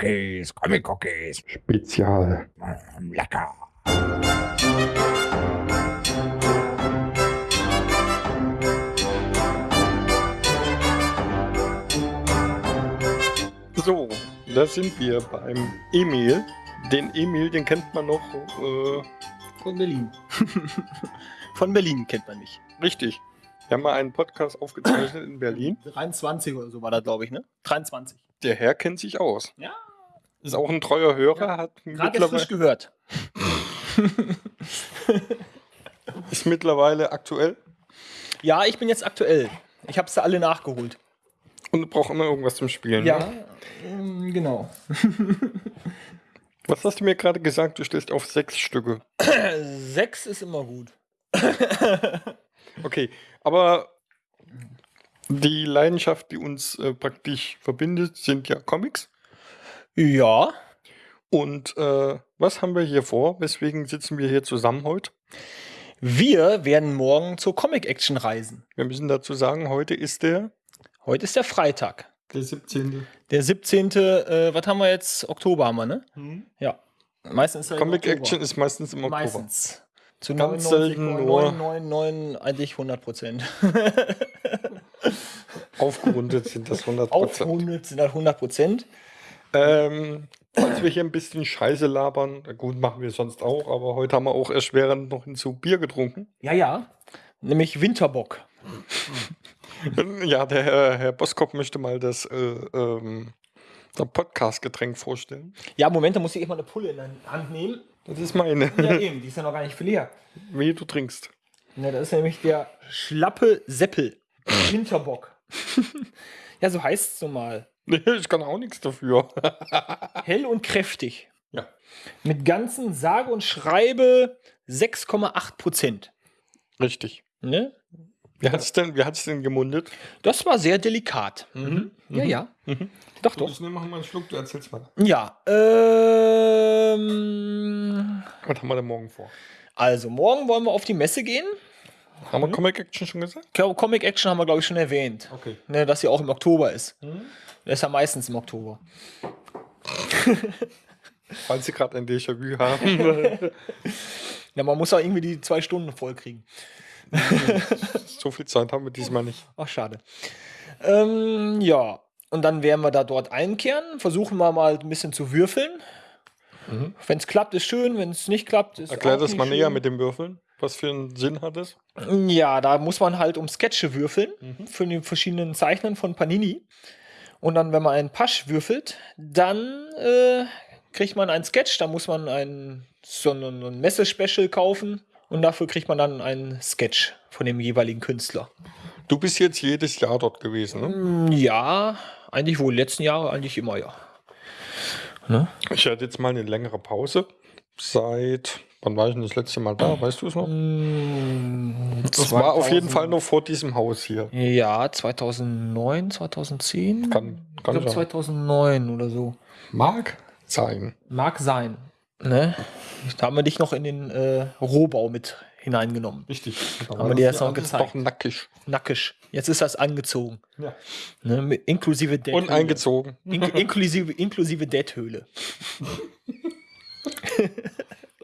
Cookies, Comic Cookies. Spezial. Lecker. So, da sind wir beim Emil. Den Emil, den kennt man noch äh, Von Berlin. Von Berlin kennt man mich. richtig. Wir haben mal einen Podcast aufgezeichnet in Berlin. 23 oder so war das, glaube ich, ne? 23. Der Herr kennt sich aus. Ja. Ist auch ein treuer Hörer, Ja. hat Gerade frisch gehört. ist mittlerweile aktuell Ja, ich bin jetzt aktuell. Ich habe sie alle nachgeholt. und braucht immer irgendwas zum Spielen. Ne? ähm, genau. Was hast du mir gerade gesagt? Du stehst auf sechs Stücke. Sechs ist immer gut. Okay, aber die Leidenschaft, die uns äh, praktisch verbindet, sind ja Comics. Ja. Und äh, was haben wir hier vor? Weswegen sitzen wir hier zusammen heute? Wir werden morgen zur Comic Action reisen. Wir müssen dazu sagen, heute ist der, Heute ist der Freitag. der 17. Der 17. Äh, was haben wir jetzt? Oktober haben wir, ne? Ja. Meistens ist er im Comic Oktober. Action ist meistens im Oktober. Meistens. Zu Ganz selten nur- 99,999 eigentlich 100 Prozent. Aufgerundet sind das 100 Auf 100 sind das 100 Prozent. Ähm, falls wir hier ein bisschen Scheiße labern, na gut, machen wir sonst auch, aber heute haben wir auch erschwerend noch hinzu Bier getrunken. Ja, ja. Nämlich Winterbock. Ja, der Herr, Herr Boskop möchte mal das, äh, ähm, Podcast-Getränk vorstellen. Ja, Moment, da muss ich echt mal eine Pulle in der Hand nehmen. Das ist meine. Ja, eben, die ist ja noch gar nicht viel leer. Wie du trinkst. Ne, das ist nämlich der schlappe Seppel. Winterbock. ja, so heißt es nun mal. Nee, ich kann auch nichts dafür. Hell und kräftig. Ja. Mit ganzen sage und schreibe 6,8 Prozent. Richtig. Ne? Wie hat es denn, wie hat's denn gemundet? Das war sehr delikat. Mhm. Ja, ja. Doch, doch. Ich nehme mal einen Schluck, du erzählst mal. Ja. Ähm, Was haben wir denn morgen vor? also, morgen wollen wir auf die Messe gehen. Haben wir Comic Action schon gesagt? Co- Comic Action haben wir, glaube ich, schon erwähnt. Okay. Ne, dass sie auch im Oktober ist. Das ist ja meistens im Oktober. Falls Sie gerade ein Déjà-vu haben. Ja, man muss ja irgendwie die zwei Stunden voll kriegen. so viel Zeit haben wir diesmal nicht. Ach, schade. Ähm, ja, und dann werden wir da dort einkehren. Versuchen wir mal ein bisschen zu würfeln. Wenn es klappt, ist schön. Wenn es nicht klappt, ist Erklär das mal näher mit dem Würfeln. Was für einen Sinn hat es? Ja, da muss man halt um Sketche würfeln für die verschiedenen Zeichnen von Panini. Und dann, wenn man einen Pasch würfelt, dann äh, kriegt man einen Sketch. Da muss man ein, so ein, ein Messe-Special kaufen. Und dafür kriegt man dann einen Sketch von dem jeweiligen Künstler. Du bist jetzt jedes Jahr dort gewesen, ne? Mm, Ja, eigentlich wohl. Letzten Jahre eigentlich immer, ja. Ne? Ich hatte jetzt mal eine längere Pause. Seit, wann war ich denn das letzte Mal da? Weißt du es noch? Mm, Das war auf jeden 2000 Fall noch vor diesem Haus hier. Ja, 2009, 2010? Kann- ich kann glaube sein. 2009 oder so. Mag sein. Mag sein. Ne? Da haben wir dich noch in den äh, Rohbau mit hineingenommen. Richtig. Haben wir dir jetzt noch gezeigt. Doch nackig. Nackig. Jetzt ist das angezogen. Ja. Ne? Mit, inklusive Dead Und eingezogen. In, inklusive, inklusive Dead-Höhle.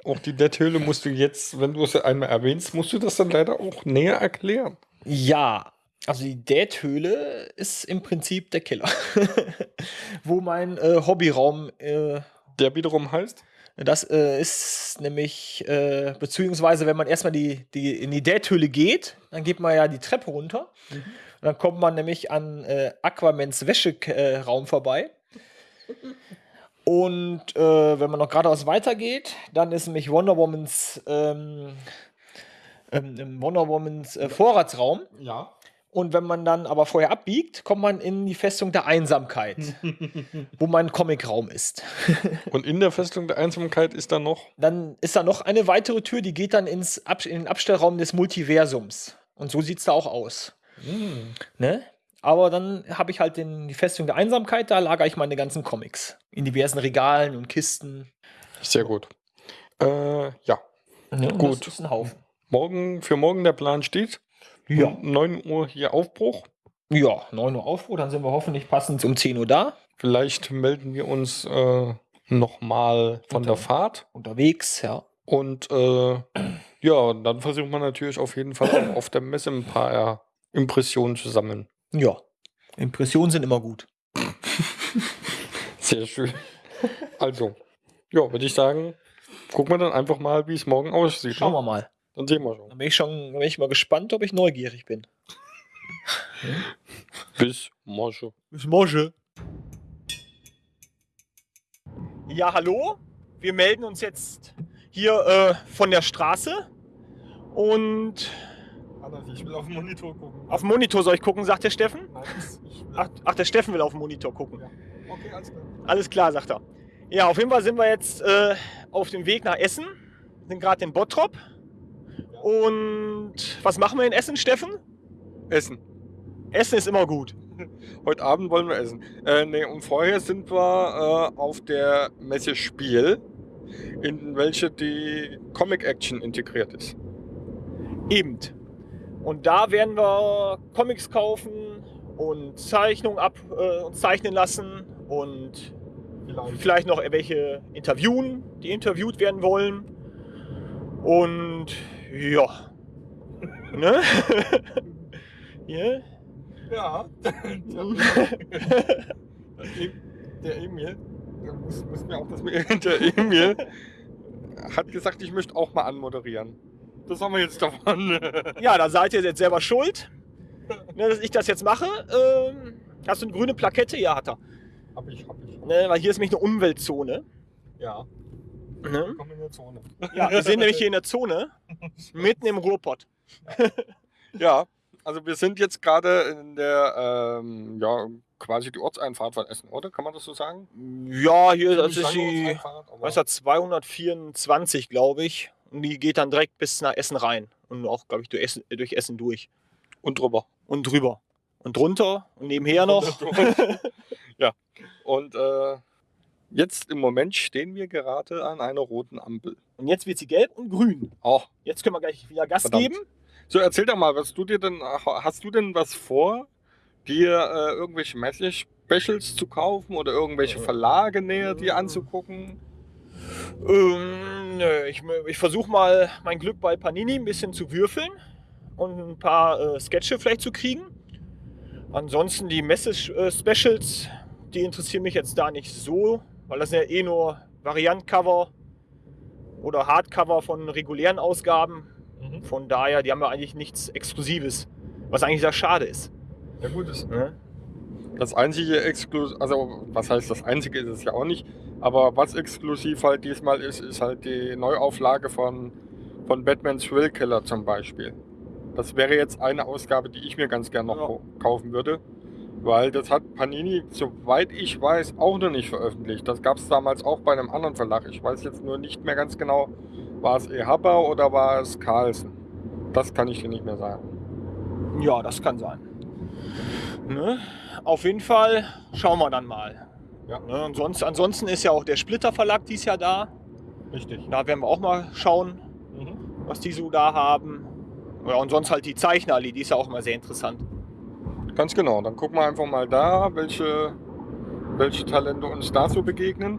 Auch die Dead-Höhle musst du jetzt, wenn du es einmal erwähnst, musst du das dann leider auch näher erklären. Ja, also die Date-Höhle ist im Prinzip der Keller. Wo mein äh, Hobbyraum, äh, Der wiederum heißt? das äh, ist nämlich, äh, beziehungsweise wenn man erstmal die, die, in die Date-Höhle geht, dann geht man ja die Treppe runter. Und dann kommt man nämlich an äh, Aquamans Wäscheraum Raum vorbei. Und äh, wenn man noch geradeaus weitergeht, dann ist nämlich Wonder Womans, ähm, ähm, Wonder Womans äh, Vorratsraum. Ja. Und wenn man dann aber vorher abbiegt, kommt man in die Festung der Einsamkeit, wo mein Comicraum ist. Und in der Festung der Einsamkeit ist da noch. Dann ist da noch eine weitere Tür, die geht dann ins Ab in den Abstellraum des Multiversums. Und so sieht es da auch aus. Ne? Aber dann habe ich halt den, die Festung der Einsamkeit, da lagere ich meine ganzen Comics. In diversen Regalen und Kisten. Sehr gut. Äh, ja. Und Gut. Morgen, für morgen der Plan steht. Ja. Um 9 Uhr hier Aufbruch. Ja, 9 Uhr Aufbruch, dann sind wir hoffentlich passend um 10 Uhr da. Vielleicht melden wir uns äh, nochmal von der Unter- Fahrt. Unterwegs, ja. Und äh, ja, dann versucht man natürlich auf jeden Fall auch auf der Messe ein paar Impressionen zu sammeln. Ja. Impressionen sind immer gut. Sehr schön. Also, ja, würde ich sagen, gucken wir dann einfach mal, wie es morgen aussieht. Schauen ne? wir mal. Dann sehen wir schon. Dann bin ich schon bin ich mal gespannt, ob ich neugierig bin. Bis morgen. Bis morgen. Ja, hallo. Wir melden uns jetzt hier äh, von der Straße. Und ich will auf den Monitor gucken. auf den Monitor soll ich gucken, sagt der Steffen. Nein, ich will Ach, ach, der Steffen will auf den Monitor gucken. Okay, alles klar. Alles klar, sagt er. Ja, auf jeden Fall sind wir jetzt äh, auf dem Weg nach Essen. Sind gerade in Bottrop. Und was machen wir in Essen, Steffen? Essen. Essen ist immer gut. Heute Abend wollen wir essen. Äh, nee, und vorher sind wir äh, auf der Messe Spiel, in welche die Comic Action integriert ist. Eben. Und da werden wir Comics kaufen und Zeichnungen ab äh, uns zeichnen lassen und vielleicht noch welche interviewen, die interviewt werden wollen. Und ja. ne? ja. Ja, der Emil, der muss, muss mir auch das der Emil hat gesagt, ich möchte auch mal anmoderieren. Das haben wir jetzt davon. ja, da seid ihr jetzt selber schuld, ne, dass ich das jetzt mache. Ähm, hast du eine grüne Plakette? Ja, hat er. Hab ich, hab ich. Ne, weil hier ist nämlich eine Umweltzone. Ja, Ne? komm in der Zone. Ja, wir sind nämlich hier in der Zone, mitten im Ruhrpott. Ja, also wir sind jetzt gerade in der, ähm, ja, quasi die Ortseinfahrt von Essen, oder? Kann man das so sagen? Ja, hier, das ist die, was ist das, 224, glaube ich. Und die geht dann direkt bis nach Essen rein. Und auch, glaube ich, durch Essen, durch Essen durch. Und drüber. Und drüber. Und drunter und nebenher noch. ja. Und äh, jetzt im Moment stehen wir gerade an einer roten Ampel. Und jetzt wird sie gelb und grün. Auch. Jetzt können wir gleich wieder Gas Verdammt. geben. So, erzähl doch mal, was du dir denn, hast du denn was vor, dir äh, irgendwelche Messe-Specials zu kaufen oder irgendwelche Verlage näher dir anzugucken? Ähm, nö, ich, ich versuche mal mein Glück bei Panini ein bisschen zu würfeln und ein paar äh, Sketche vielleicht zu kriegen. Ansonsten die Messe-Specials, die interessieren mich jetzt da nicht so, weil das sind ja eh nur Variantcover oder Hardcover von regulären Ausgaben. Von daher, die haben ja eigentlich nichts Exklusives, was eigentlich sehr schade ist. Ja gut, das, Ne? Das einzige exklusiv, also was heißt das einzige ist es ja auch nicht, aber was exklusiv halt diesmal ist, ist halt die Neuauflage von, von Batman Thrill Killer zum Beispiel. Das wäre jetzt eine Ausgabe, die ich mir ganz gern noch Ja. kaufen würde, weil das hat Panini, soweit ich weiß, auch noch nicht veröffentlicht. Das gab es damals auch bei einem anderen Verlag. Ich weiß jetzt nur nicht mehr ganz genau, war es Ehabba oder war es Carlsen. Das kann ich dir nicht mehr sagen. Ja, das kann sein. Ne? Auf jeden Fall schauen wir dann mal. Ja. Ne? Und sonst, ansonsten ist ja auch der Splitter Verlag dies Jahr da. Richtig. Da werden wir auch mal schauen, was die so da haben. Ja, und sonst halt die Zeichnerallee, die ist ja auch immer sehr interessant. Ganz genau. Dann gucken wir einfach mal da, welche, welche Talente uns da so begegnen.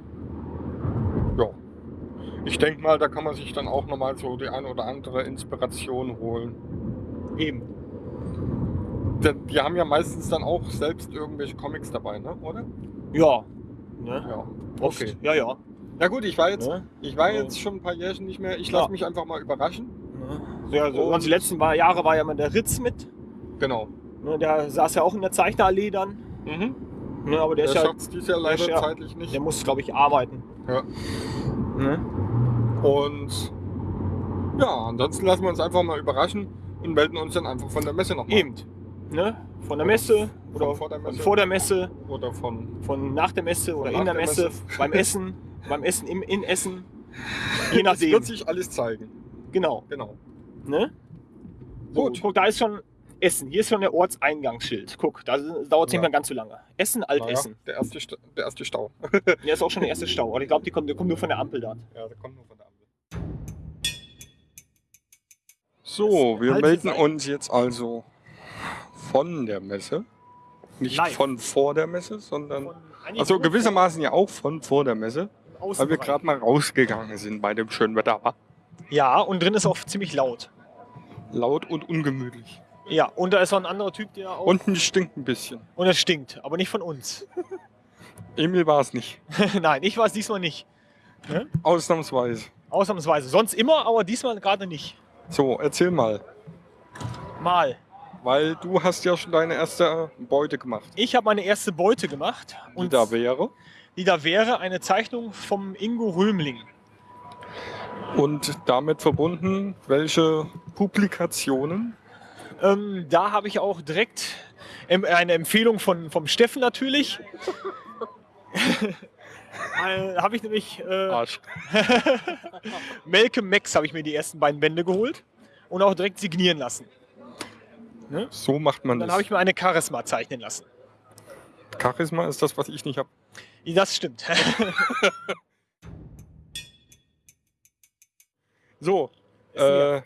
Ja. Ich denke mal, da kann man sich dann auch nochmal so die eine oder andere Inspiration holen. Eben. Denn die haben ja meistens dann auch selbst irgendwelche Comics dabei, ne? oder? Ja. Ne? Ja. Oft. Okay. Ja, ja. Na gut, ich war jetzt, Ne? ich war Ja. jetzt schon ein paar Jährchen nicht mehr. Ich Ja. lasse mich einfach mal überraschen. Ne? Ja, so, Und- die letzten paar Jahre war ja immer der Ritz mit. Genau. Ne? Der saß ja auch in der Zeichnerallee dann. Mhm. Ne? Aber der, Der ist ja, schafft es dieses Jahr leider der ja- zeitlich nicht. der muss, glaube ich, arbeiten. Ja. Ne? Und ja, ansonsten lassen wir uns einfach mal überraschen und melden uns dann einfach von der Messe nochmal. Eben. Ne? Von der Messe oder Von vor der Messe. von vor der Messe, Oder von. von nach der Messe oder in der, der Messe, Messe. beim Essen, beim Essen im in Essen. Je Das nachdem. wird sich alles zeigen. Genau. Genau. Ne? So, Gut. Guck, da ist schon Essen. Hier ist schon der Ortseingangsschild. Guck, da dauert es nicht Ja. mehr ganz so lange. Essen, Naja, Altessen. der, erste, der erste Stau. Hier ist auch schon der erste Stau. Aber ich glaube, die kommt, der kommt nur von der Ampel dort. Ja, der kommt nur von der Ampel. So, wir melden uns jetzt also von der Messe. Nicht Live. von vor der Messe, sondern Von Also gewissermaßen ja auch von vor der Messe, weil wir gerade mal rausgegangen sind bei dem schönen Wetter. War Ja, und drin ist auch ziemlich laut. laut und ungemütlich. Ja, und da ist noch ein anderer Typ, der auch. Unten stinkt ein bisschen. und es stinkt, aber nicht von uns. Emil war es nicht. Nein, ich war es diesmal nicht. Ausnahmsweise. Ausnahmsweise. Sonst immer, aber diesmal gerade nicht. So, erzähl mal. Mal. Weil du hast ja schon deine erste Beute gemacht. Ich habe meine erste Beute gemacht. Die da wäre. die da wäre eine Zeichnung vom Ingo Römling. Und damit verbunden, welche Publikationen? Ähm, da habe ich auch direkt eine Empfehlung von, vom Steffen natürlich. äh, habe ich nämlich äh, Arsch. Malcolm Max habe ich mir die ersten beiden Bände geholt und auch direkt signieren lassen. So macht man Dann das. habe ich mir eine Charisma zeichnen lassen. Charisma ist das, was ich nicht habe. Das stimmt. So, äh,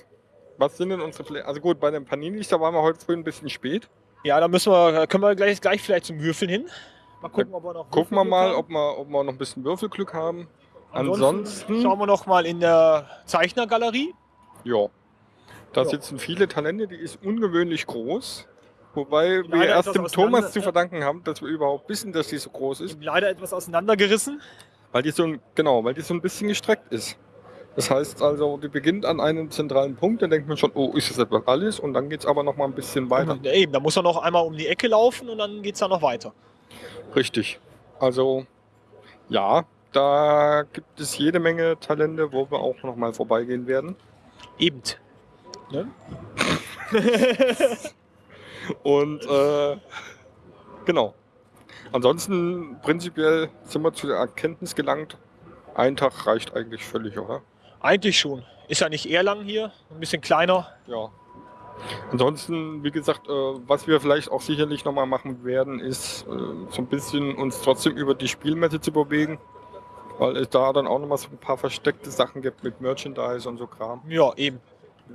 was sind denn unsere Pläne? Also gut, bei den Paninis, da waren wir heute früh ein bisschen spät. ja, da müssen wir, können wir gleich, gleich vielleicht zum Würfeln hin. Mal gucken, ob wir noch Gucken wir mal, haben. ob wir, ob wir noch ein bisschen Würfelglück haben. Ansonsten Ansonsten, schauen wir noch mal in der Zeichnergalerie. ja, da Ja. sitzen viele Talente, die ist ungewöhnlich groß. Wobei wir Leider erst etwas dem Thomas zu verdanken haben, dass wir überhaupt wissen, dass die so groß ist. Leider etwas auseinandergerissen. Weil die so ein, genau, weil die so ein bisschen gestreckt ist. Das heißt also, die beginnt an einem zentralen Punkt, dann denkt man schon, oh, ist das etwa alles? Und dann geht es aber noch mal ein bisschen weiter. Ja, eben, da muss er noch einmal um die Ecke laufen und dann geht es da noch weiter. Richtig. Also, ja, da gibt es jede Menge Talente, wo wir auch noch mal vorbeigehen werden. Eben. Ne? Und äh, genau. Ansonsten prinzipiell sind wir zu der Erkenntnis gelangt, ein Tag reicht eigentlich völlig, oder? Eigentlich schon. Ist ja nicht Erlangen hier, ein bisschen kleiner. Ja. Ansonsten, wie gesagt, äh, was wir vielleicht auch sicherlich nochmal machen werden, ist äh, so ein bisschen uns trotzdem über die Spielmesse zu bewegen. Weil es da dann auch nochmal so ein paar versteckte Sachen gibt mit Merchandise und so Kram. Ja, eben.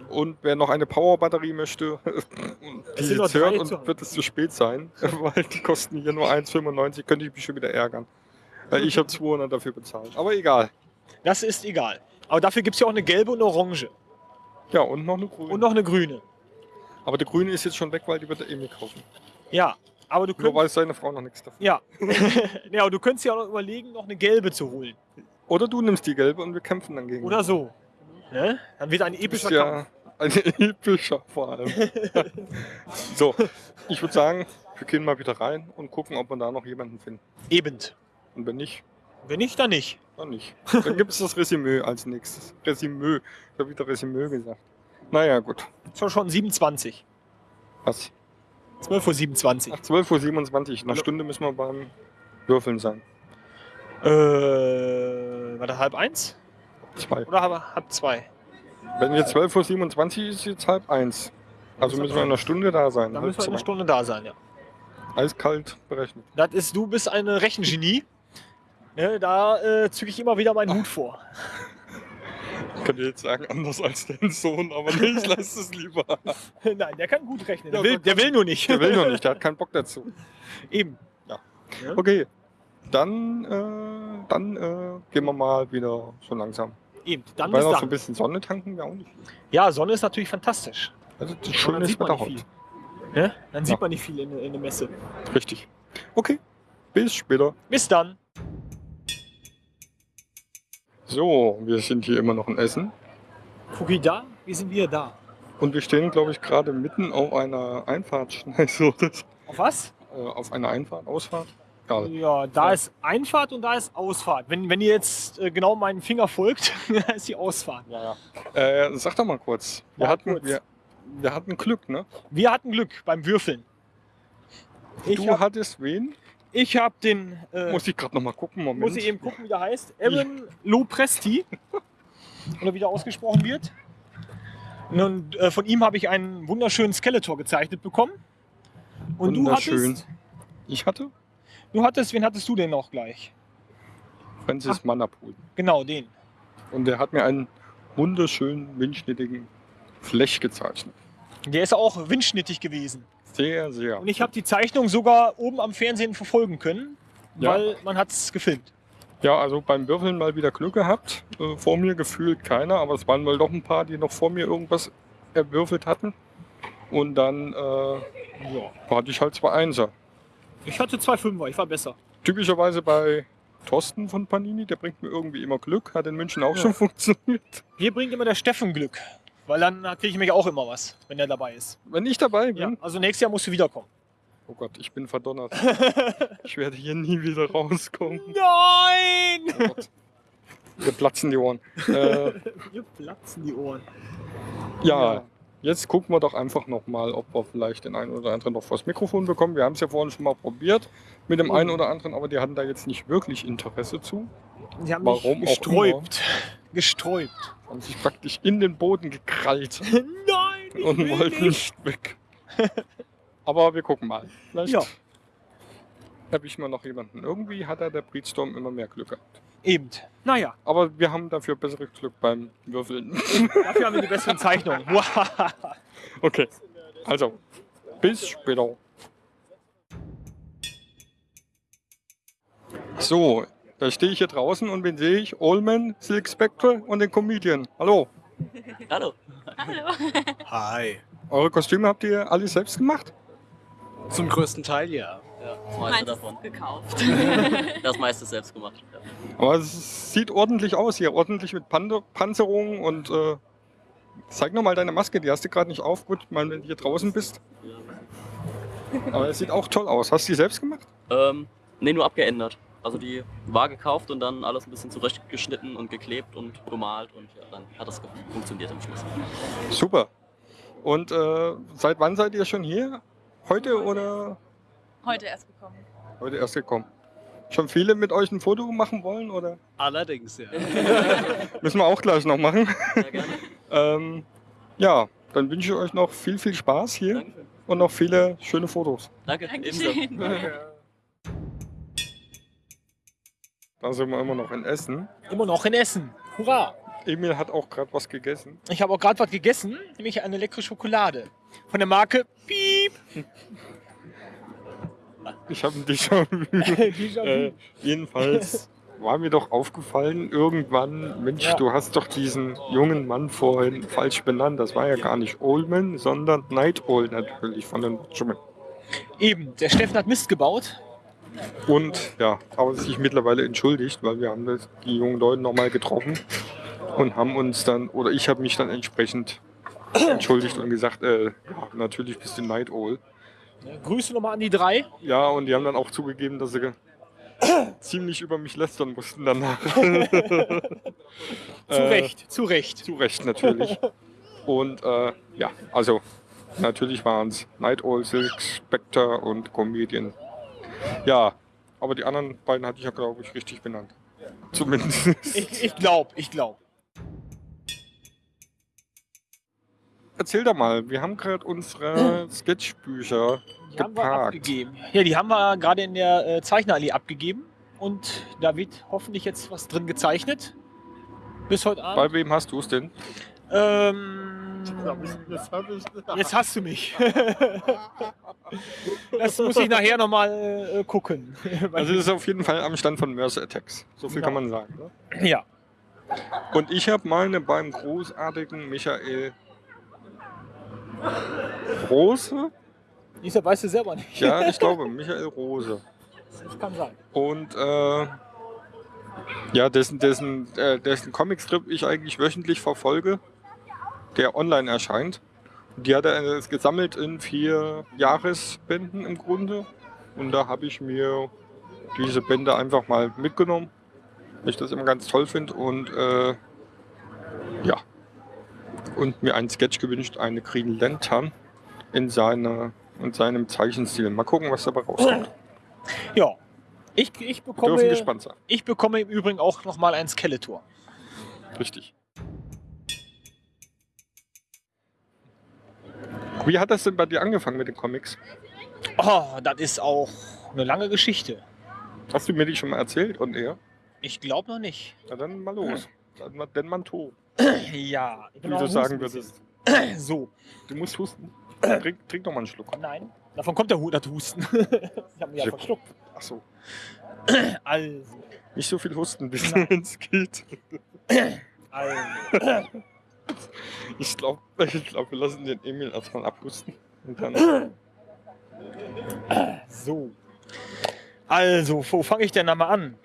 Und wer noch eine Powerbatterie möchte, die jetzt hört und wird es zu spät sein, weil die kosten hier nur 1,95, könnte ich mich schon wieder ärgern. Weil ich habe 200 dafür bezahlt. Aber egal. Das ist egal. Aber dafür gibt es ja auch eine gelbe und eine orange. Ja, und noch eine grüne. Und noch eine grüne. Aber der grüne ist jetzt schon weg, weil die wird er eh nicht kaufen. Ja, aber du Nur könntest. weiß seine Frau noch nichts davon. Ja. ja, aber du könntest ja auch noch überlegen, noch eine gelbe zu holen. Oder du nimmst die gelbe und wir kämpfen dann gegen. Oder so. Ne? Dann wird ein epischer bist Kampf. ja ein epischer vor allem. so, ich würde sagen, wir gehen mal wieder rein und gucken, ob wir da noch jemanden finden. Eben. Und wenn nicht, Wenn nicht, dann nicht. dann nicht. Dann gibt es das Resümee als nächstes. Resümee. Ich habe wieder Resümee gesagt. Naja, gut. Ist schon 27. Was? 12.27 Ach, 12.27 Uhr. In einer Stunde müssen wir beim Würfeln sein. Uhr. Äh, war das halb eins? Zwei. Oder halb, halb zwei? Wenn wir 12.27 Uhr ist jetzt halb eins. Also müssen wir in einer Stunde da sein. Dann müssen wir eine zwei. Stunde da sein, ja. Eiskalt berechnet. Das ist, du bist ein Rechengenie. Ne, da äh, zücke ich immer wieder meinen Hut vor. Ich könnte jetzt sagen, anders als dein Sohn, aber nee, ich lasse es lieber. Nein, der kann gut rechnen. Der, Ja, will, der will nur nicht. Der will noch nicht, der hat keinen Bock dazu. Eben. Okay, dann, äh, dann äh, gehen wir mal wieder so langsam. Eben. Dann Weil noch so ein bisschen Sonne tanken wäre auch nicht. Ja, Sonne ist natürlich fantastisch. Also das dann schöne sieht man Wetter nicht heute. Ne? Dann sieht Ja. man nicht viel in, in der Messe. Richtig. Okay, bis später. Bis dann. So, wir sind hier immer noch in Essen. Fuki da, wir sind wieder da. Und wir stehen, glaube ich, gerade mitten auf einer Einfahrtschneise. Auf was? Äh, auf einer Einfahrt, Ausfahrt. Egal. Ja, da Ja. ist Einfahrt und da ist Ausfahrt. Wenn, wenn ihr jetzt äh, genau meinen Finger folgt, da ist die Ausfahrt. Ja, ja. Äh, sag doch mal kurz. Wir, Ja, hatten, kurz. Wir, wir hatten Glück, ne? Wir hatten Glück beim Würfeln. Ich du habe hattest wen? ich hab den, äh, Muss ich gerade noch mal gucken. Moment. muss ich eben gucken, wie der heißt. Aaron Lopresti. Oder wie der ausgesprochen wird. Und äh, von ihm habe ich einen wunderschönen Skeletor gezeichnet bekommen. Und du Wunderschön. hattest, Ich hatte du hattest, wen hattest du denn noch gleich? Francis Manapul. Genau, den. Und der hat mir einen wunderschönen, windschnittigen Flech gezeichnet. Der ist auch windschnittig gewesen. Sehr, sehr. Und ich habe die Zeichnung sogar oben am Fernsehen verfolgen können. Ja. weil man hat es gefilmt. Ja, also beim Würfeln mal wieder Glück gehabt. Äh, vor mir gefühlt keiner, aber es waren wohl doch ein paar, die noch vor mir irgendwas erwürfelt hatten. Und dann äh, Ja. hatte ich halt zwei Einser. Ich hatte zwei Fünfer, ich war besser. Typischerweise bei Thorsten von Panini, der bringt mir irgendwie immer Glück. Hat in München auch Ja. schon funktioniert. Hier bringt immer der Steffen Glück. Weil dann kriege ich nämlich auch immer was, wenn er dabei ist. Wenn ich dabei bin, Ja, also nächstes Jahr musst du wiederkommen. oh Gott, ich bin verdonnert. ich werde hier nie wieder rauskommen. Nein! Oh Gott. Wir platzen die Ohren. Äh, Mir platzen die Ohren. ja, jetzt gucken wir doch einfach nochmal, ob wir vielleicht den einen oder anderen noch vors Mikrofon bekommen. Wir haben es ja vorhin schon mal probiert mit dem einen oder anderen, aber die hatten da jetzt nicht wirklich Interesse zu. Die haben Warum mich gesträubt. Gesträubt. Haben sich praktisch in den Boden gekrallt Nein! ich und will wollten nicht weg. Aber wir gucken mal. Vielleicht Ja. erwischen wir noch jemanden. Irgendwie hat er der Breedstorm immer mehr Glück gehabt. Eben. Naja, Aber wir haben dafür besseres Glück beim Würfeln. dafür haben wir die besseren Zeichnungen. okay, also bis später. So, da stehe ich hier draußen und wen sehe ich? Allman, Silk Spectre und den Comedian. Hallo. Hallo. Hallo. Hi. Eure Kostüme habt ihr alle selbst gemacht? Zum größten Teil ja. Ja, das meiste davon. gekauft. Das meiste selbst gemacht. Ja. Aber es sieht ordentlich aus hier, ordentlich mit Pan Panzerung und äh, zeig nochmal deine Maske, die hast du gerade nicht auf. Gut, mal wenn du hier draußen bist. Aber es sieht auch toll aus. Hast du die selbst gemacht? Ähm, nee, nur abgeändert. Also die war gekauft und dann alles ein bisschen zurechtgeschnitten und geklebt und bemalt und ja, dann hat das funktioniert am Schluss. Super. Und äh, seit wann seid ihr schon hier? Heute oder Heute erst gekommen. heute erst gekommen? Schon viele mit euch ein Foto machen wollen oder Allerdings ja. müssen wir auch gleich noch machen? Sehr gerne. ähm, ja, dann wünsche ich euch noch viel, viel Spaß hier Dankeschön. und noch viele schöne Fotos. Danke. Dankeschön. Da sind wir immer noch in Essen. Immer noch in Essen. Hurra! Emil hat auch gerade was gegessen. Ich habe auch gerade was gegessen, nämlich eine leckere Schokolade. Von der Marke Piep. Ich habe ein Déjà-vu. äh, jedenfalls war mir doch aufgefallen, irgendwann, Mensch, Ja. du hast doch diesen jungen Mann vorhin falsch benannt. Das war ja gar nicht Oldman, sondern Night Owl natürlich von den Watchmen. Eben, der Steffen hat Mist gebaut. Und ja, aber sich mittlerweile entschuldigt, weil wir haben das, die jungen Leute nochmal getroffen und haben uns dann, oder ich habe mich dann entsprechend entschuldigt und gesagt, äh, ja, natürlich bist du Night Owl. Grüße nochmal an die drei. Ja, und die haben dann auch zugegeben, dass sie ziemlich über mich lästern mussten danach. Zu Äh, Recht, zu Recht. Zu Recht natürlich. Und äh, ja, also natürlich waren es Night Owl, Silk Spectre und Comedian. Ja, aber die anderen beiden hatte ich ja, glaube ich, richtig benannt. Zumindest. Ich, ich glaube, ich glaube. Erzähl doch mal, wir haben gerade unsere Sketchbücher Die haben wir geparkt. abgegeben. Ja, die haben wir gerade in der äh, Zeichnerallee abgegeben. Und da wird hoffentlich jetzt was drin gezeichnet. Bis heute Bei Abend. wem hast du es denn? Ähm, jetzt hast du mich. das muss ich nachher nochmal äh, gucken. Also es ist auf jeden Fall am Stand von Mercer Attacks. So viel Genau. kann man sagen. Ne? ja. Und ich habe meine beim großartigen Michael Rose. Dieser weißt du selber nicht. Ja, ich glaube, Michael Rose. Das kann sein. Und äh, ja, dessen, dessen, äh, dessen Comicstrip ich eigentlich wöchentlich verfolge, der online erscheint. Die hat er äh, gesammelt in vier Jahresbänden im Grunde. Und da habe ich mir diese Bände einfach mal mitgenommen, weil ich das immer ganz toll finde. Und äh, ja, und mir einen Sketch gewünscht, eine Green Lantern in, seiner, in seinem Zeichenstil. Mal gucken, was dabei rauskommt. Ja. Ich, ich, bekomme, ich bekomme im Übrigen auch nochmal ein Skeletor. Richtig. Wie hat das denn bei dir angefangen mit den Comics? Oh, das ist auch eine lange Geschichte. Hast du mir die schon mal erzählt und er? Ich glaube noch nicht. Na dann mal los. Dann, mal- denn man to, Ja, ich wie bin du am sagen würdest. So, Du musst husten. Trink, trink doch mal einen Schluck. nein. Davon kommt der das Husten. ich habe mich ja verschluckt. Achso. Also, Nicht so viel husten, bis es geht. also. Ich glaube, ich glaub, wir lassen den Emil erstmal abhusten. Und dann. So. Also, wo fange ich denn da mal an?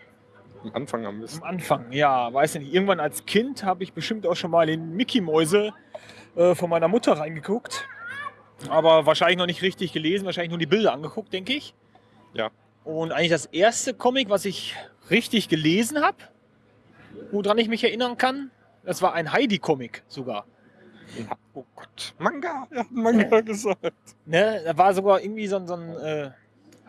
Am Anfang am Am besten. Anfang, ja, weiß nicht. Irgendwann als Kind habe ich bestimmt auch schon mal in Mickey-Mäuse äh, von meiner Mutter reingeguckt. Aber wahrscheinlich noch nicht richtig gelesen, wahrscheinlich nur die Bilder angeguckt, denke ich. Ja. Und eigentlich das erste Comic, was ich richtig gelesen habe, woran ich mich erinnern kann, das war ein Heidi-Comic sogar. Oh Gott. Manga! Er hat Manga gesagt. Ne, da war sogar irgendwie so ein, so ein äh,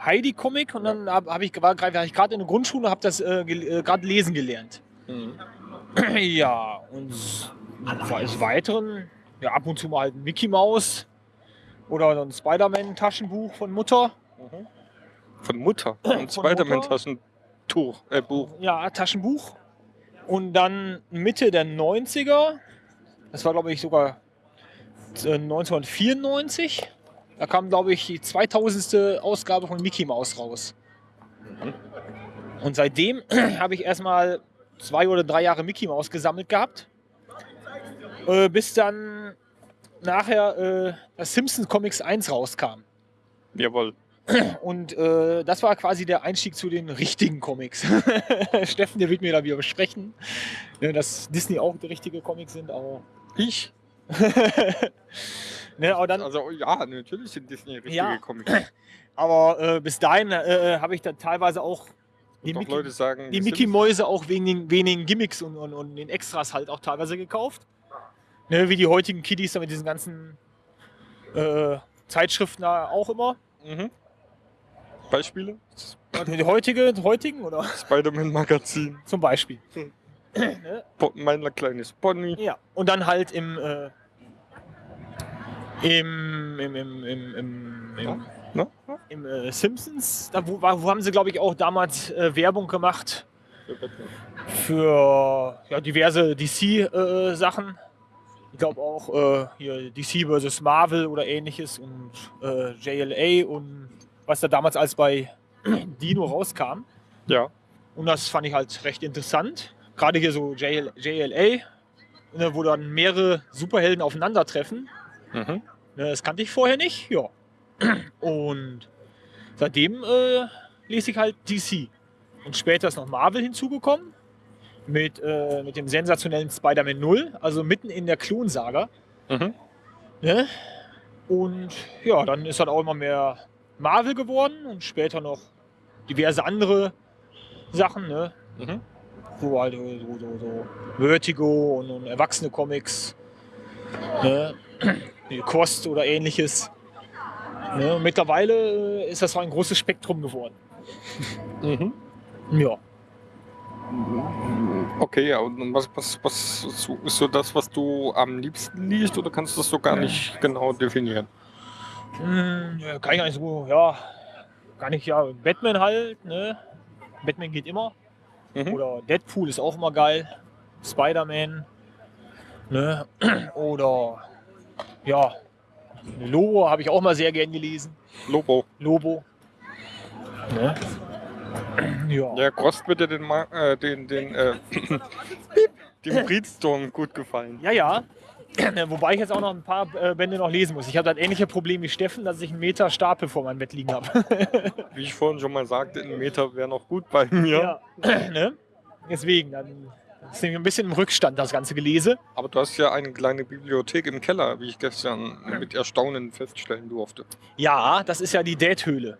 Heidi-Comic und dann habe hab ich, war, war ich gerade in der Grundschule und habe das äh, äh, gerade lesen gelernt. Mhm. Ja, und des Weiteren, ja, ab und zu mal halt ein Mickey Maus oder ein Spider-Man-Taschenbuch von Mutter. Von Mutter. Ein? Spider-Man-Taschentuch. Äh, Buch. Ja, Taschenbuch. Und dann Mitte der 90er, das war glaube ich sogar äh, 1994, da kam glaube ich die 2000. Ausgabe von Mickey Maus raus. Und seitdem habe ich erstmal zwei oder drei Jahre Mickey Maus gesammelt gehabt, äh, bis dann nachher äh, das Simpsons Comics 1 rauskam. Jawohl. Und äh, das war quasi der Einstieg zu den richtigen Comics. Steffen, der wird mir da wieder besprechen, ne, dass Disney auch die richtige Comics sind, aber. Ich? ne, aber, dann, Also, ja, natürlich sind Disney richtige Ja. Comics. aber äh, bis dahin äh, habe ich dann teilweise auch die Mickey, sagen, die Mickey Mäuse auch wegen den wenigen Gimmicks und, und, und den Extras halt auch teilweise gekauft. Ne, wie die heutigen Kiddies da mit diesen ganzen äh, Zeitschriften da auch immer. Mhm. Beispiele? Die heutige, die heutigen oder Spider-Man-Magazin. zum Beispiel. Po- Mein kleines Pony. Ja, und dann halt im, äh, im, im, im, im, im, im, Ne? im äh, Simpsons, da wo, wo haben sie, glaube ich, auch damals äh, Werbung gemacht für ja, diverse DC-Sachen. ich glaube auch äh, hier DC vs. Marvel oder ähnliches und äh, JLA und was da damals als bei Dino rauskam. Ja. Und das fand ich halt recht interessant. Gerade hier so JL, JLA, ne, wo dann mehrere Superhelden aufeinandertreffen. Mhm. Ne, das kannte ich vorher nicht. Ja. Und seitdem äh, lese ich halt DC. Und später ist noch Marvel hinzugekommen. Mit, äh, mit dem sensationellen Spider-Man 0, also mitten in der Klonsaga. Mhm. Ne? Und ja, dann ist halt auch immer mehr Marvel geworden und später noch diverse andere Sachen, ne? Mhm. So halt so, so, so, Vertigo und, und erwachsene Comics. Ne? Kost oder ähnliches. Ne? Mittlerweile äh, ist das so ein großes Spektrum geworden. Mhm. Ja. Okay, ja, und was, was, was ist so das, was du am liebsten liest oder kannst du das so gar nicht genau definieren? Hm, ja, kann ich gar nicht so, ja, gar nicht, ja, Batman halt, ne? Batman geht immer. Mhm. Oder Deadpool ist auch immer geil. Spider-Man, ne? Oder, ja, Lobo habe ich auch mal sehr gern gelesen. Lobo. Lobo. Ne? Ja. Ja, Grost wird dir den, Ma äh, den, den, äh, dem Breedstorm gut gefallen. Ja, ja. Wobei ich jetzt auch noch ein paar äh, Bände noch lesen muss. Ich habe das ähnliche Problem wie Steffen, dass ich einen Meter Stapel vor meinem Bett liegen habe. Wie ich vorhin schon mal sagte, ein Meter wäre noch gut bei mir. ne? Deswegen, dann ist nämlich ein bisschen im Rückstand das ganze Gelese. Aber du hast ja eine kleine Bibliothek im Keller, wie ich gestern mit Erstaunen feststellen durfte. Ja, das ist ja die Date-Höhle.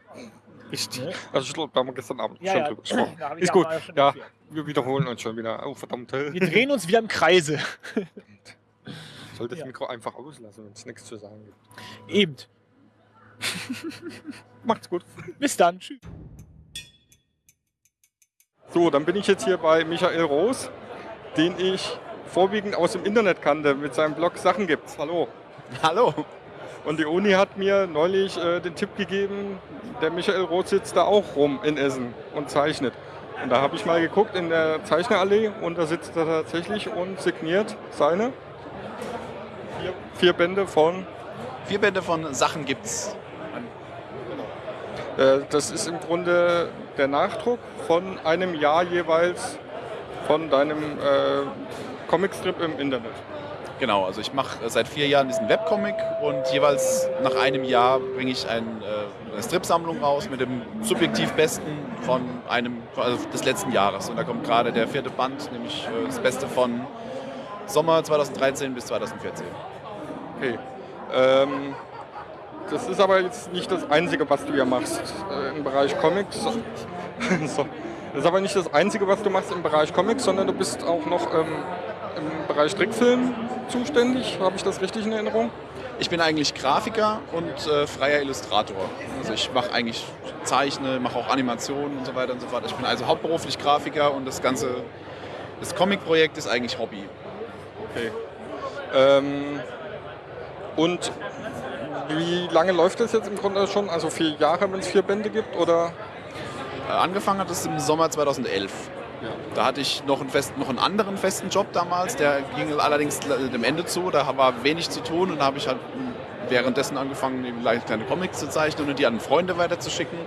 Richtig. Ne? Also ich glaube, da haben wir gestern Abend Ja, schon ja. drüber gesprochen. Ist ja gut. Ja, wir wiederholen uns schon wieder. Oh, verdammt. Wir drehen uns wieder im Kreise. Ich soll das Ja. Mikro einfach auslassen, wenn es nichts zu sagen gibt. Eben. Macht's gut. Bis dann. Tschüss. So, dann bin ich jetzt hier bei Michael Roos, den ich vorwiegend aus dem Internet kannte, mit seinem Blog Sachen gibt's. Hallo. Hallo. Und die Uni hat mir neulich äh, den Tipp gegeben, der Michael Roth sitzt da auch rum in Essen und zeichnet. Und da habe ich mal geguckt in der Zeichnerallee und da sitzt er tatsächlich und signiert seine vier, Bände von Vier Bände von Sachen gibt's. Äh, das ist im Grunde der Nachdruck von einem Jahr jeweils von deinem äh, Comicstrip im Internet. Genau, also ich mache seit vier Jahren diesen Webcomic und jeweils nach einem Jahr bringe ich ein, äh, eine Stripsammlung raus mit dem subjektiv Besten von einem also des letzten Jahres. Und da kommt gerade der vierte Band, nämlich äh, das Beste von Sommer 2013 bis 2014. Okay. Ähm, das ist aber jetzt nicht das Einzige, was du ja machst äh, im Bereich Comics. so. Das ist aber nicht das Einzige, was du machst im Bereich Comics, sondern du bist auch noch ähm, im Bereich Trickfilm zuständig. Habe ich das richtig in Erinnerung? Ich bin eigentlich Grafiker und äh, freier Illustrator. Also ich mache eigentlich Zeichne, mache auch Animationen und so weiter und so fort. Ich bin also hauptberuflich Grafiker und das ganze das Comic-Projekt ist eigentlich Hobby. Okay. Ähm, und wie lange läuft das jetzt im Grunde schon? Also vier Jahre, wenn es vier Bände gibt? Oder? Äh, angefangen hat es im Sommer 2011. Ja. Da hatte ich noch einen, festen, noch einen anderen festen Job damals, der ging allerdings dem Ende zu. Da war wenig zu tun und da habe ich halt währenddessen angefangen, kleine Comics zu zeichnen und die an Freunde weiterzuschicken.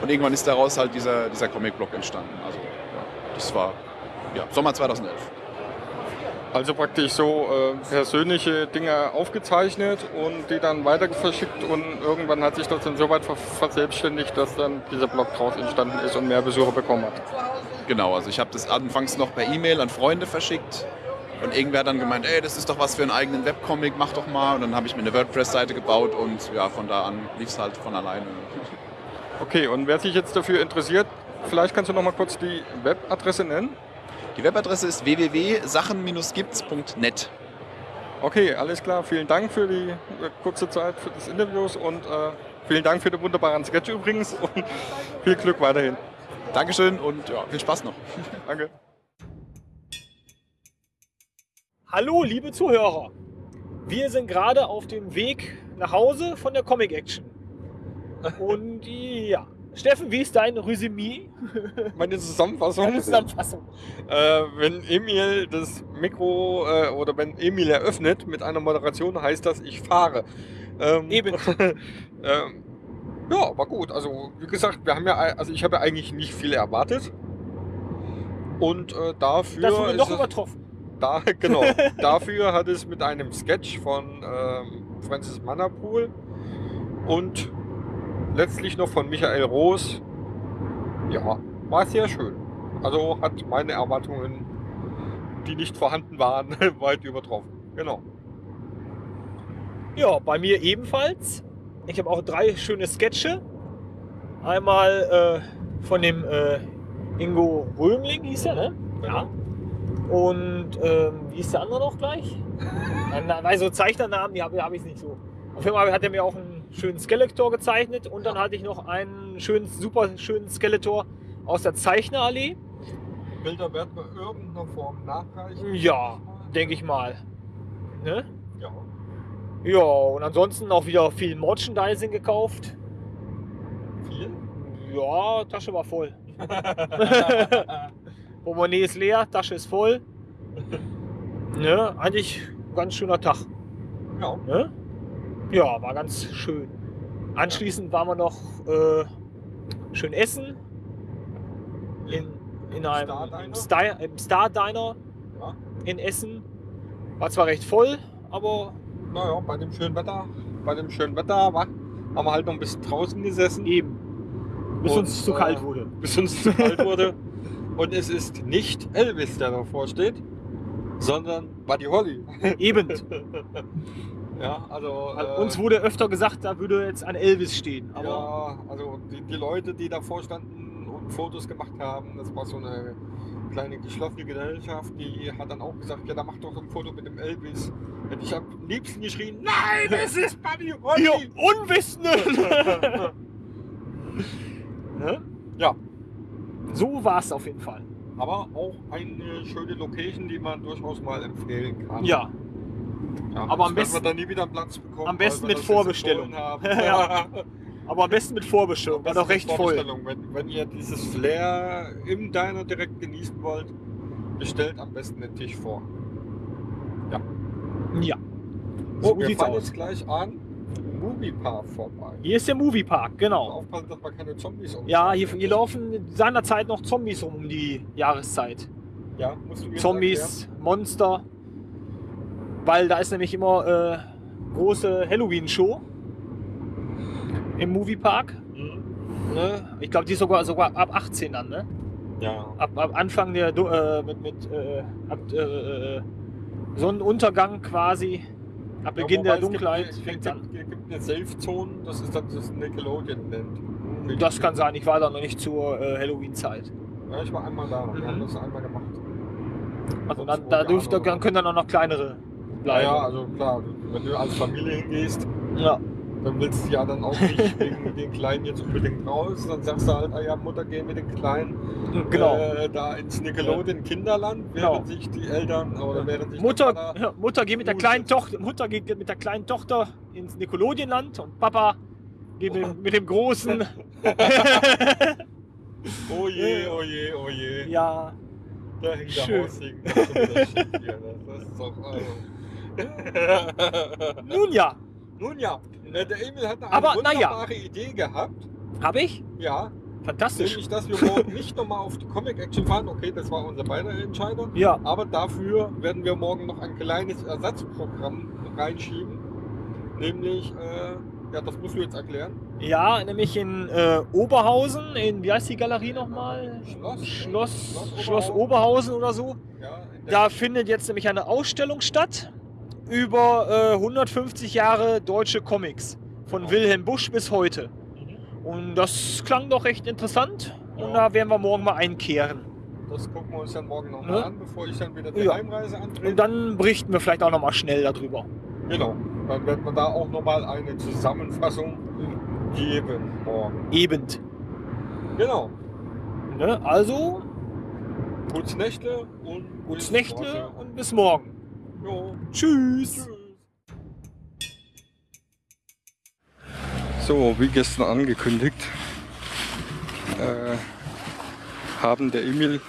Und irgendwann ist daraus halt dieser, dieser Comic-Blog entstanden. Also ja, das war ja, Sommer 2011. Also praktisch so äh, persönliche Dinge aufgezeichnet und die dann weiter verschickt und irgendwann hat sich das dann so weit ver verselbstständigt, dass dann dieser Blog draus entstanden ist und mehr Besucher bekommen hat. Genau, also ich habe das anfangs noch per E-Mail an Freunde verschickt und irgendwer hat dann gemeint, ey, das ist doch was für einen eigenen Webcomic, mach doch mal. Und dann habe ich mir eine WordPress-Seite gebaut und ja, von da an lief es halt von alleine. Okay, und wer sich jetzt dafür interessiert, vielleicht kannst du noch mal kurz die Webadresse nennen. Die Webadresse ist www.sachen-gibt's.net. Okay, alles klar. Vielen Dank für die äh, kurze Zeit für das Interviews und äh, vielen Dank für den wunderbaren Sketch übrigens und viel Glück weiterhin. Dankeschön und ja, viel Spaß noch. Danke. Hallo, liebe Zuhörer. Wir sind gerade auf dem Weg nach Hause von der Comic Action. Und ja, Steffen, wie ist dein Resümee? Meine Zusammenfassung. Deine Zusammenfassung. Äh, wenn Emil das Mikro äh, oder wenn Emil eröffnet mit einer Moderation, heißt das, ich fahre. Ähm, Eben. ähm, ja, war gut. Also wie gesagt, wir haben ja, also ich habe ja eigentlich nicht viel erwartet. Und äh, dafür Das wurde noch übertroffen. da, genau. dafür hat es mit einem Sketch von ähm, Francis Mannerpool und letztlich noch von Michael Roos. Ja, war sehr schön. Also hat meine Erwartungen, die nicht vorhanden waren, weit übertroffen. Genau. Ja, bei mir ebenfalls. Ich habe auch drei schöne Sketche. Einmal äh, von dem äh, Ingo Römling hieß er, ne? Ja. Und ähm, wie ist der andere noch gleich? Weil so Zeichnernamen, die habe hab ich nicht so. Auf jeden Fall hat er mir auch einen schönen Skeletor gezeichnet und dann hatte ich noch einen schönen, super schönen Skeletor aus der Zeichnerallee. Bilder werden wir irgendeiner Form nachreichen. Ja, denke ich mal. Ne? Ja. Ja, und ansonsten auch wieder viel Merchandising gekauft. Viel? Ja, Tasche war voll. Portemonnaie ist leer, Tasche ist voll. Ne, eigentlich ein ganz schöner Tag. Ja. Ne? Ja, war ganz schön. Anschließend waren wir noch äh, schön essen. In, in einem Star Diner? im Star, im Star Diner Ja. in Essen. War zwar recht voll, aber Naja, bei dem schönen Wetter, bei dem schönen Wetter wa, haben wir halt noch ein bisschen draußen gesessen. eben. Bis Und, uns zu äh, kalt wurde. bis uns zu kalt wurde. Und es ist nicht Elvis, der davor steht, sondern Buddy Holly. Eben. Ja, also. Äh, uns wurde öfter gesagt, da würde jetzt ein Elvis stehen. Aber ja, also die, die Leute, die davor standen und Fotos gemacht haben, das war so eine kleine geschlossene Gesellschaft, die hat dann auch gesagt, ja, da macht doch ein Foto mit dem Elvis. Und ich habe am liebsten geschrien, nein, es ist Buddy Holly. ihr Unwissenden! ne? Ja. So war es auf jeden Fall. Aber auch eine schöne Location, die man durchaus mal empfehlen kann. Ja, Ja, Aber am besten- wir dann nie wieder einen Platz bekommen. am besten wir mit Vorbestellung. Ja. aber am besten mit Vorbestellung. War doch recht voll. Wenn, wenn ihr dieses Flair im Diner direkt genießen wollt, bestellt am besten den Tisch vor. Ja. So, So wir sieht's fahren jetzt gleich an Moviepark vorbei. Hier ist der Moviepark, genau. Aufpassen, dass man keine Zombies. Ja, hier, hier laufen seinerzeit noch Zombies um die Jahreszeit. Ja, Zombies, Monster. Weil da ist nämlich immer äh, große Halloween-Show im Moviepark. erklären? Ne? Ich glaube, die ist sogar, sogar ab 18 dann, ne? Mhm. Ja. Ab, ab Anfang der äh, mit, mit äh, ab, äh, äh, Sonnenuntergang quasi. Ab Ja, Beginn wobei der es gibt- Dunkelheit es fängt gibt, an. Es gibt eine Safe-Zone, das ist dann das Nickelodeon nennt. Das kann sein, ich war da noch nicht zur äh, Halloween-Zeit. Ja, ich war einmal da. Wir Mhm. haben das einmal gemacht. Also dann, da oder dann können dann auch noch kleinere Ja, bleiben. ja, also klar, wenn du als Familie hingehst, Ja. dann willst du ja dann auch nicht wegen den Kleinen jetzt unbedingt raus. Dann sagst du halt, ah ja, Mutter, geh mit den Kleinen Genau. äh, da ins Nickelodeon Kinderland, während Genau. sich die Eltern oder während sich Mutter, ja, Mutter geht mit der kleinen Tochter, Mutter geht mit der kleinen Tochter ins Nickelodeonland und Papa geht mit, mit dem großen. Oh je, oh je, oh je. ja, Da hängt der Schön. Das schief hier, ne? Das ist doch. Also. nun ja, Nun ja, äh, der Emil hat eine Aber, na ja. wunderbare Idee gehabt. habe ich. Ja, Fantastisch. nämlich, dass wir morgen nicht nochmal auf die Comic-Action fahren. Okay, das war unsere beide Entscheidung. Ja, Aber dafür werden wir morgen noch ein kleines Ersatzprogramm reinschieben. Nämlich, äh, ja, das musst du jetzt erklären. ja, nämlich in äh, Oberhausen, in wie heißt die Galerie nochmal? Schloss. Schloss, Schloss Schloss Oberhausen oder so. Ja, Da findet jetzt nämlich eine Ausstellung statt über äh, 150 Jahre deutsche Comics. Von Genau. Wilhelm Busch bis heute. Mhm. Und das klang doch recht interessant. Und Ja. da werden wir morgen mal einkehren. Das gucken wir uns dann morgen noch Ne? an, bevor ich dann wieder die Ja. Heimreise antrete. Und dann berichten wir vielleicht auch noch mal schnell darüber. Genau. Dann wird man da auch nochmal eine Zusammenfassung geben morgen. Eben. Genau. Ne? Also, Gutes Nächte und gutes Nächte und bis morgen. Jo. Tschüss. So, wie gestern angekündigt, äh, haben der Emil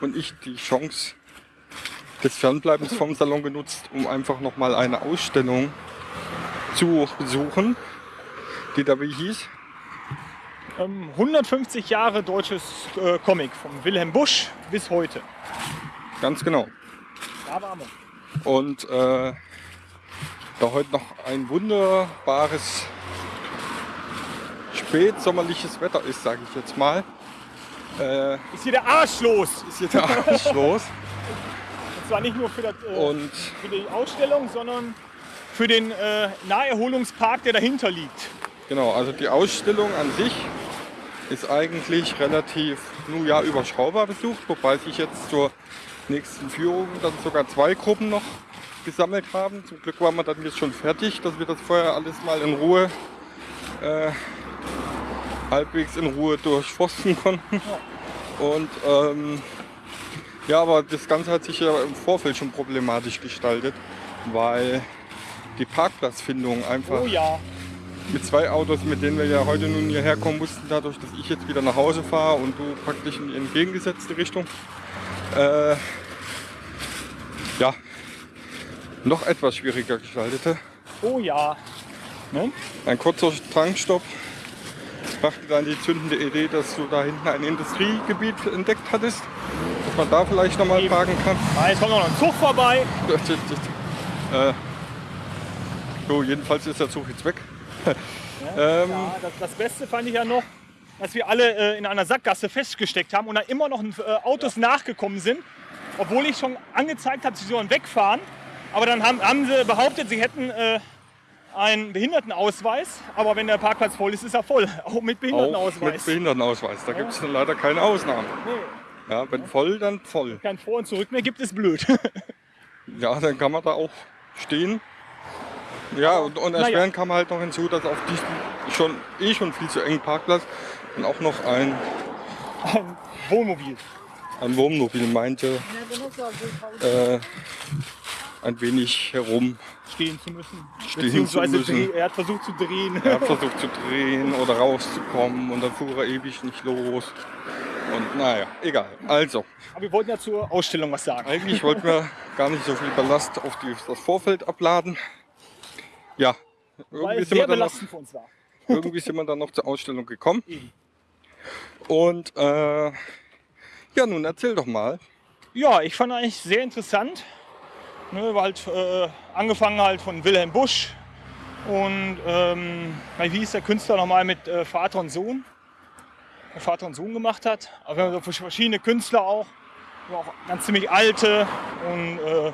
und ich die Chance des Fernbleibens vom Salon genutzt, um einfach nochmal eine Ausstellung zu besuchen, die da wie hieß. Ähm, 150 Jahre deutsches äh, Comic von Wilhelm Busch bis heute. Ganz genau. Da waren wir. Und äh, da heute noch ein wunderbares spätsommerliches Wetter ist, sage ich jetzt mal, äh, Ist hier der Arsch los. ist hier der Arsch los. Und zwar nicht nur für, das, äh, Und für die Ausstellung, sondern für den äh, Naherholungspark, der dahinter liegt. genau, also die Ausstellung an sich ist eigentlich relativ, nun ja, überschaubar besucht, wobei sich jetzt zur nächsten Führung dann sogar zwei Gruppen noch gesammelt haben. Zum Glück waren wir dann jetzt schon fertig, dass wir das vorher alles mal in Ruhe, äh, halbwegs in Ruhe durchforsten konnten. Und ähm, ja, aber das Ganze hat sich ja im Vorfeld schon problematisch gestaltet, weil die Parkplatzfindung einfach Oh ja. mit zwei Autos, mit denen wir ja heute nun hierher kommen mussten, dadurch, dass ich jetzt wieder nach Hause fahre und du praktisch in die entgegengesetzte Richtung, äh, ja, noch etwas schwieriger gestaltete. Oh ja. Ne? Ein kurzer Tankstopp brachte dann die zündende Idee, dass du da hinten ein Industriegebiet entdeckt hattest, dass man da vielleicht nochmal parken kann. Ah, Jetzt kommt noch ein Zug vorbei. äh, so, jedenfalls ist der Zug jetzt weg. ähm, Ja, das, das Beste fand ich ja noch, dass wir alle äh, in einer Sackgasse festgesteckt haben und da immer noch äh, Autos nachgekommen sind, obwohl ich schon angezeigt habe, sie sollen wegfahren. Aber dann haben, haben sie behauptet, sie hätten äh, einen Behindertenausweis. Aber wenn der Parkplatz voll ist, ist er voll. Auch mit Auch Behindertenausweis. mit Behindertenausweis. Da gibt es leider keine Ausnahmen. Ja, wenn voll, dann voll. Kein Vor- und Zurück mehr gibt es blöd. Ja, dann kann man da auch stehen. Ja, und, und Na ja. kam halt noch hinzu, dass auf diesem schon eh schon viel zu engen Parkplatz dann auch noch ein, Ein Wohnmobil. ein Wohnmobil meinte, äh, ein wenig herum. Stehen zu müssen. Stehen Beziehungsweise zu müssen. er hat versucht zu drehen. Er hat versucht zu drehen oder rauszukommen und dann fuhr er ewig nicht los. Und naja, egal. Also, Aber wir wollten ja zur Ausstellung was sagen. Eigentlich wollten wir gar nicht so viel Ballast auf die, das Vorfeld abladen. Ja, weil Irgendwie sind, wir sehr dann noch, belastend für uns war. irgendwie sind wir dann noch zur Ausstellung gekommen. Eben. Und äh, ja, nun erzähl doch mal. Ja, ich fand eigentlich sehr interessant. Ne, war halt äh, angefangen halt von Wilhelm Busch und ähm, wie hieß der Künstler nochmal mit äh, Vater und Sohn, der Vater und Sohn gemacht hat. Aber wir haben so verschiedene Künstler auch, auch ganz ziemlich alte und, äh,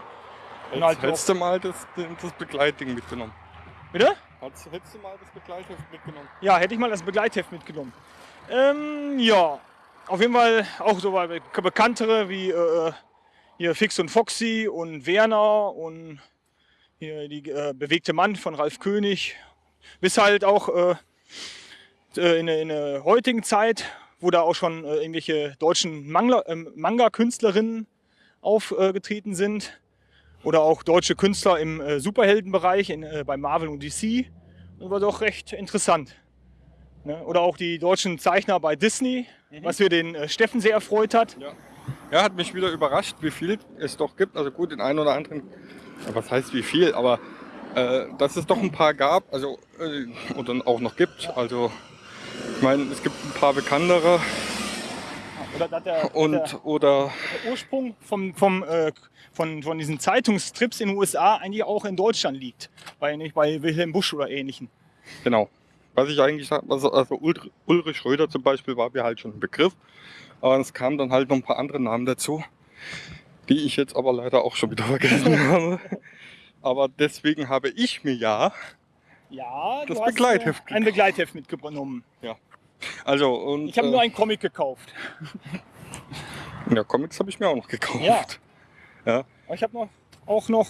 und halt Hättest du mal das, das Begleitding mitgenommen? Bitte? Hättest du mal das Begleitheft mitgenommen? Ja, hätte ich mal das Begleitheft mitgenommen. Ähm, ja, auf jeden Fall auch so bekanntere wie äh, hier Fix und Foxy und Werner und hier die äh, bewegte Mann von Ralf König. Bis halt auch äh, äh, in, der- in der heutigen Zeit, wo da auch schon äh, irgendwelche deutschen ähm, Manga-Künstlerinnen aufgetreten sind. Oder auch deutsche Künstler im äh, Superheldenbereich in, äh, bei Marvel und DC. Das war doch recht interessant. Ne? Oder auch die deutschen Zeichner bei Disney, was wir den äh, Steffen sehr erfreut hat. Ja, hat mich wieder überrascht, wie viel es doch gibt. Also gut, den einen oder anderen, ja, was heißt wie viel, aber äh, dass es doch ein paar gab, also äh, oder auch noch gibt. Also ich meine, es gibt ein paar bekanntere Oder dass der, und der, oder der Ursprung vom, vom, äh, von, von diesen Zeitungstrips in den USA eigentlich auch in Deutschland liegt. Bei, nicht bei Wilhelm Busch oder ähnlichen. genau. Was ich eigentlich also, also Ulrich, Schröder zum Beispiel war mir halt schon ein Begriff. Aber es kamen dann halt noch ein paar andere Namen dazu, die ich jetzt aber leider auch schon wieder vergessen habe. Aber deswegen habe ich mir ja Ja, Das hast, Begleitheft äh, ein Begleitheft mitgenommen. Also, und, Ich habe äh, nur einen Comic gekauft. ja, Comics habe ich mir auch noch gekauft. Ja. Aber ich habe noch, auch noch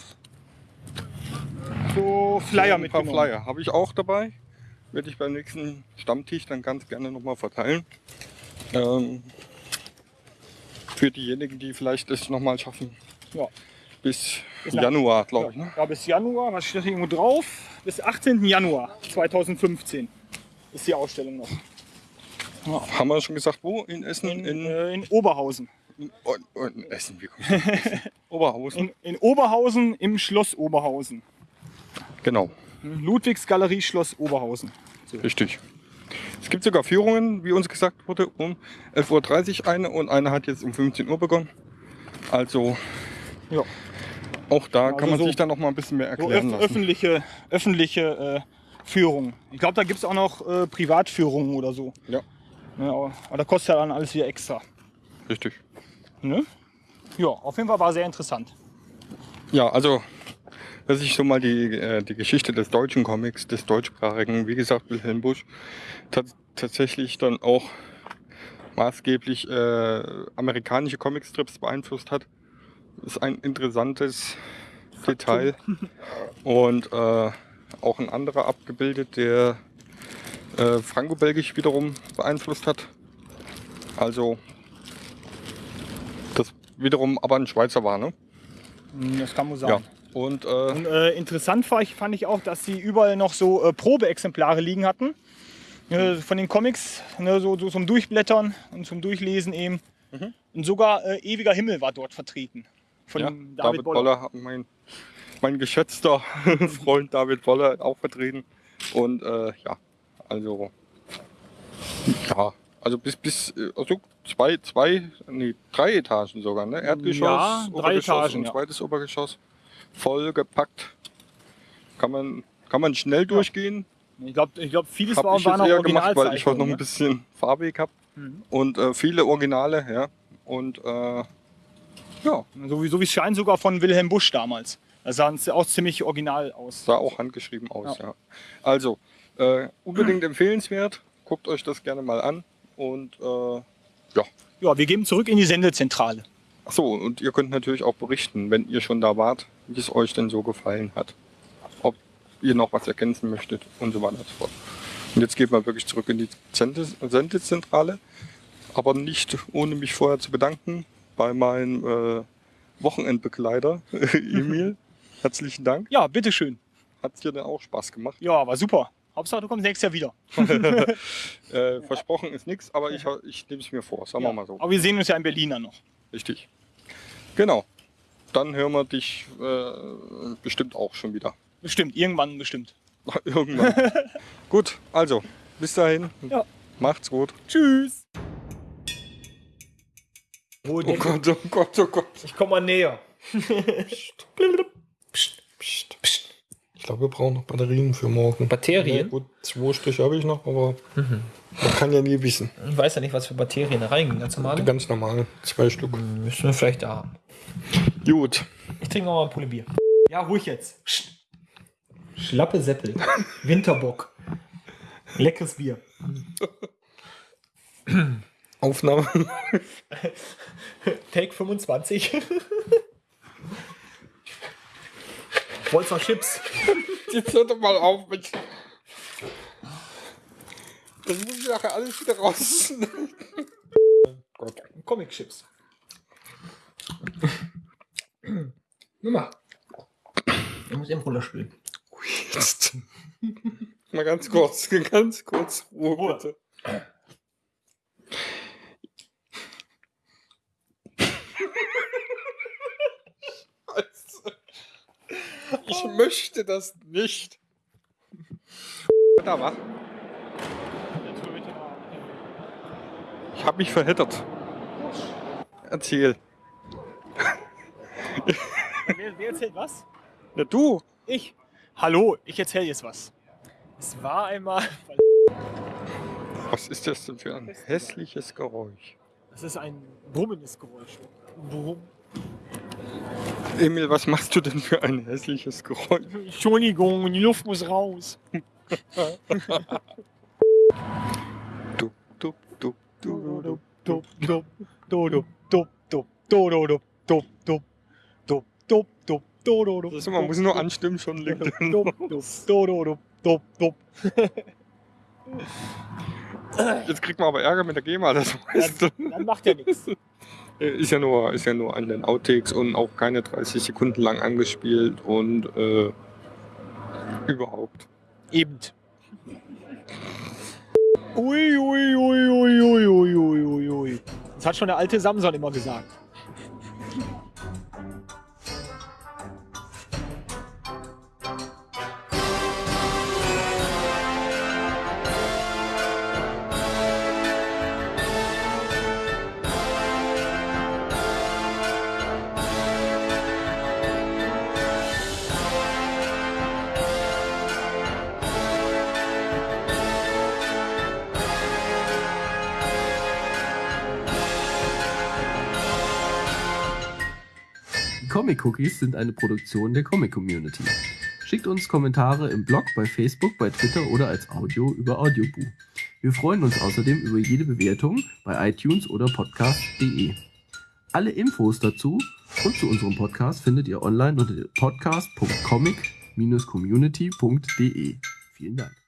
so Flyer Ein paar mitgenommen. Flyer habe ich auch dabei. Werde ich beim nächsten Stammtisch dann ganz gerne nochmal verteilen. Ähm, für diejenigen, die vielleicht es nochmal schaffen. Ja. Bis Bis Januar, glaube ich. Ja, Ne? ja, bis Januar, was steht irgendwo drauf? Bis 18. Januar 2015 ist die Ausstellung noch. Haben wir schon gesagt, wo? In Essen? In, In, äh, in Oberhausen. in, oh, oh, in Essen, wie kommt? Oberhausen. In, in Oberhausen im Schloss Oberhausen. Genau, Ludwigsgalerie Schloss Oberhausen. richtig. Es gibt sogar Führungen, wie uns gesagt wurde, um 11.30 Uhr eine und eine hat jetzt um 15 Uhr begonnen. Also Ja. auch da Also kann man so- sich dann noch mal ein bisschen mehr So erklären öf lassen. öffentliche, öffentliche äh, Führungen. Ich glaube, da gibt es auch noch äh, Privatführungen oder so. Ja. Ja, aber, aber da kostet ja dann alles wieder extra. Richtig. Ne? Ja, auf jeden Fall war sehr interessant. Ja, also, dass ich so mal die, äh, die Geschichte des deutschen Comics, des deutschsprachigen, wie gesagt, Wilhelm Busch, tats- tatsächlich dann auch maßgeblich äh, amerikanische Comicstrips beeinflusst hat, ist ein interessantes Detail. Und äh, auch ein anderer abgebildet, der äh, Franco-Belgisch wiederum beeinflusst hat. Also, das wiederum aber ein Schweizer war, ne? Das kann man Ja. Und äh, Und, äh, interessant ich, fand ich auch, dass sie überall noch so äh, Probeexemplare liegen hatten. Äh, von den Comics, ne, so, so zum Durchblättern und zum Durchlesen eben. Mhm. Und sogar äh, Ewiger Himmel war dort vertreten. Von ja, David, David Boller. Boller, mein, mein geschätzter Freund David Boller auch vertreten. Und äh, ja, also ja, also bis bis also zwei, zwei, nee, drei Etagen sogar, ne? Erdgeschoss, Ja, drei Obergeschoss Etagen, und ja. zweites Obergeschoss. Voll gepackt. Kann man, kann man schnell durchgehen. Ich glaube, ich glaub, vieles Habe war, ich waren auch gemacht, weil ich heute noch ein bisschen farbig habe. Mhm. Und äh, viele Originale, ja. Und äh, ja, ne? so, wie, so wie es scheint, sogar von Wilhelm Busch damals. Da sahen sie auch ziemlich original aus. Sah auch handgeschrieben aus, ja. Also, äh, unbedingt empfehlenswert. Guckt euch das gerne mal an. Und äh, Ja, wir geben zurück in die Sendezentrale. Achso, und ihr könnt natürlich auch berichten, wenn ihr schon da wart, wie es euch denn so gefallen hat. Ob ihr noch was ergänzen möchtet und so weiter und so fort. Und jetzt geht mal wirklich zurück in die Sende- Sendezentrale. Aber nicht ohne mich vorher zu bedanken bei meinem äh, Wochenendbegleiter, Emil. Herzlichen Dank. Ja, bitteschön. Hat dir denn auch Spaß gemacht? Ja, war super. Hauptsache, du kommst nächstes Jahr wieder. Äh, versprochen ist nichts, aber ich, ich nehme es mir vor, sagen ja. wir mal so. Aber wir sehen uns ja in Berlin dann noch. Richtig. Genau. Dann hören wir dich äh, bestimmt auch schon wieder. Bestimmt, irgendwann bestimmt. Irgendwann. gut, also, bis dahin. Ja. Macht's gut. Tschüss. Oh Gott, oh Gott, oh Gott. Ich komme mal näher. Ich glaube, wir brauchen noch Batterien für morgen. Batterien? Ja, gut, zwei Stück habe ich noch, aber man kann ja nie wissen. Ich weiß ja nicht, was für Batterien da reingehen. Ganz normale. Ganz normal, zwei Stück. Müssen wir vielleicht da haben. Gut. Ich trinke noch mal eine Pulle Bier. Ja, ruhig jetzt. Schlappe Seppel. Winterbock. Leckeres Bier. Aufnahme. Take 25. Wolzer Chips. Jetzt hört doch mal auf mit. Das muss ich nachher alles wieder raus. Gott. Comic Chips. Nummer. Ich muss eben runterspielen. Jetzt. Mal ganz kurz, ganz kurz Ruhe, Ruhe. bitte. Scheiße. Ich möchte das nicht. Da war. Ich habe mich verheddert. Erzähl. Wer, wer erzählt was? Na du. Ich. Hallo, ich erzähle jetzt was. Es war einmal. Was ist das denn für ein hässliches Geräusch? Das ist ein brummendes Geräusch. Brumm. Emil, was machst du denn für ein hässliches Geräusch? Entschuldigung, die Luft muss raus. Du, Dup, dup, dup, dup, dup, dup, dup, dup, dup, dup, dup, dup, dup, dup, dup, dup, Das ist, man muss nur anstimmen, schon liegt. Jetzt kriegt man aber Ärger mit der GEMA, das weißt du. Dann macht er nichts. Äh, ist ja nur, ist ja nur an den Outtakes und auch keine 30 Sekunden lang angespielt und äh, überhaupt. Eben. Ui, ui, ui, ui, ui, ui, ui. ui. Das hat schon der alte Samson immer gesagt. Comic Cookies sind eine Produktion der Comic Community. Schickt uns Kommentare im Blog, bei Facebook, bei Twitter oder als Audio über Audioboo. Wir freuen uns außerdem über jede Bewertung bei iTunes oder podcast.de. Alle Infos dazu und zu unserem Podcast findet ihr online unter podcast.comic-community.de. Vielen Dank.